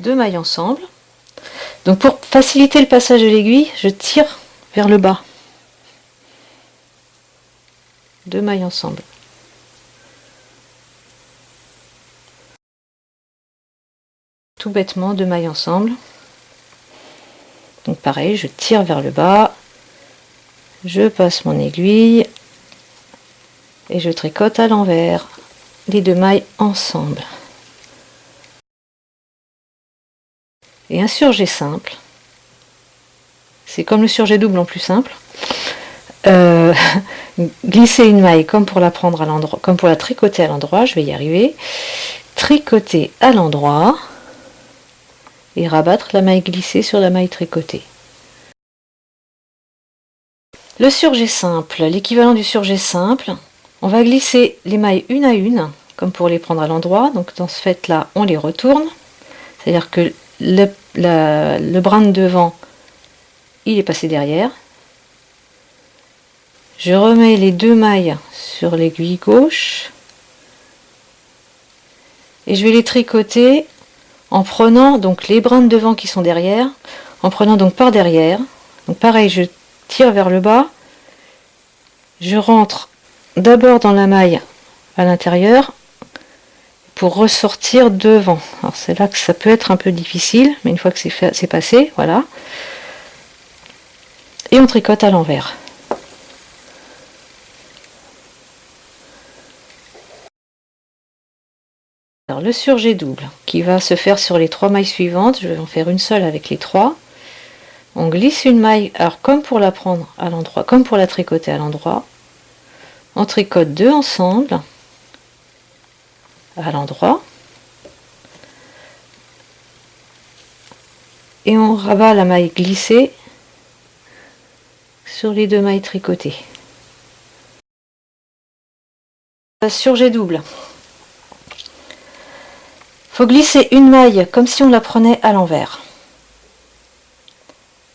deux mailles ensemble. Donc pour faciliter le passage de l'aiguille, je tire vers le bas. Deux mailles ensemble. Tout bêtement, deux mailles ensemble. Donc pareil, je tire vers le bas, je passe mon aiguille et je tricote à l'envers les deux mailles ensemble. Et un surjet simple, c'est comme le surjet double en plus simple. Euh, glisser une maille comme pour la prendre à l'endroit, comme pour la tricoter à l'endroit, je vais y arriver. Tricoter à l'endroit et rabattre la maille glissée sur la maille tricotée. Le surjet simple, l'équivalent du surjet simple, on va glisser les mailles une à une, comme pour les prendre à l'endroit. Donc dans ce fait là, on les retourne. C'est-à-dire que le, brin de devant, il est passé derrière. Je remets les deux mailles sur l'aiguille gauche. Et je vais les tricoter en prenant donc les brins de devant qui sont derrière, en prenant donc par derrière. Donc pareil, je tire vers le bas, je rentre d'abord dans la maille à l'intérieur pour ressortir devant. Alors c'est là que ça peut être un peu difficile, mais une fois que c'est passé, voilà. Et on tricote à l'envers. le surjet double qui va se faire sur les trois mailles suivantes, je vais en faire une seule avec les trois. On glisse une maille, alors comme pour la prendre à l'endroit, comme pour la tricoter à l'endroit, on tricote deux ensemble à l'endroit et on rabat la maille glissée sur les deux mailles tricotées. Surjet double faut glisser une maille comme si on la prenait à l'envers.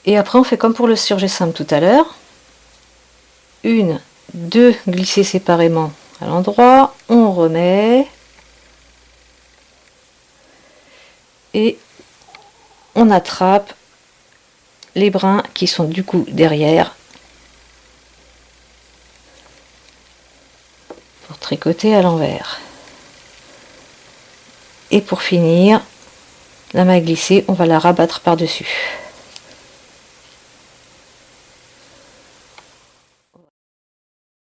Et après on fait comme pour le surjet simple tout à l'heure. Une, deux glissées séparément à l'endroit, on remet et on attrape les brins qui sont du coup derrière pour tricoter à l'envers. Et pour finir, la maille glissée, on va la rabattre par-dessus.